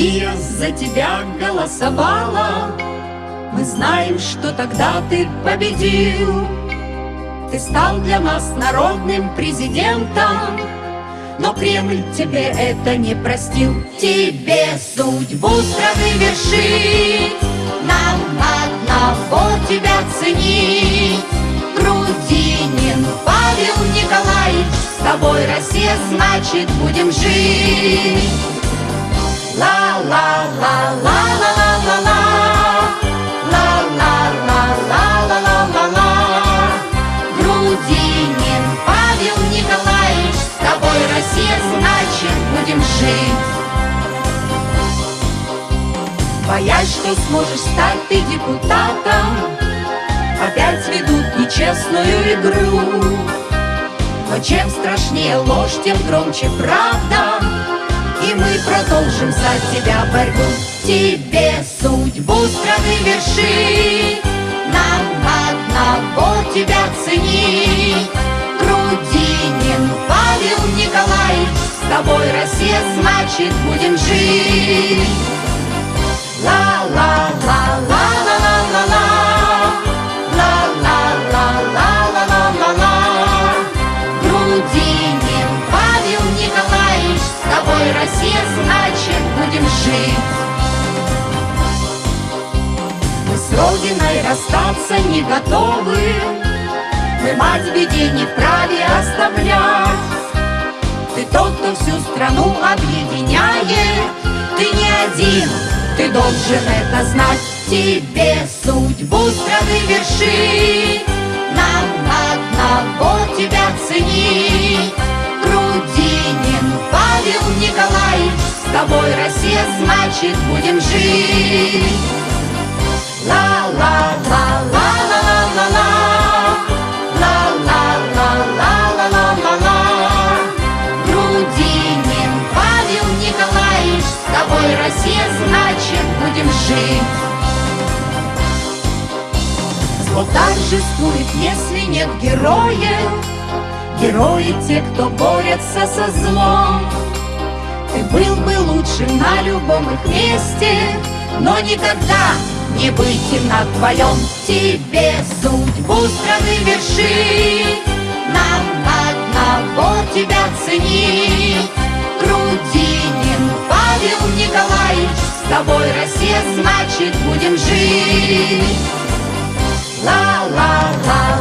Россия за тебя голосовала. Мы знаем, что тогда ты победил. Ты стал для нас народным президентом. Но Кремль тебе это не простил. Тебе судьбу страны вершить. Нам одного тебя ценить. Грудинин Павел Николаевич С тобой, Россия, значит, будем жить Ла-ла-ла-ла-ла-ла-ла-ла будем жить Боясь, что сможешь стать ты депутатом Опять ведут нечестную игру Но чем страшнее ложь, тем громче правда И мы продолжим за тебя борьбу. Тебе судьбу страны вершить Нам одного тебя ценить. Грудинин Павел Николаевич тобой, Россия, значит, будем жить. Ла-ла-ла-ла-ла-ла-ла-ла Россия, значит, будем жить. Мы с Родиной расстаться не готовы. Мы мать в беде не вправе оставлять. Ты тот, кто всю страну объединяет. Ты не один, ты должен это знать. Тебе судьбу страны вершить тобой, Россия, значит, будем жить Ла-ла-ла-ла-ла-ла-ла тобой, Россия, значит, будем жить. Зло торжествует, если нет героев, Герои те, кто борется со злом. Ты был бы лучше на любом их месте, Но никогда не выйти на твоем тебе судьбу страны верши Нам одного тебя ценить. Грудинин Павел Николаевич, С тобой Россия, значит, будем жить. Ла-ла-ла.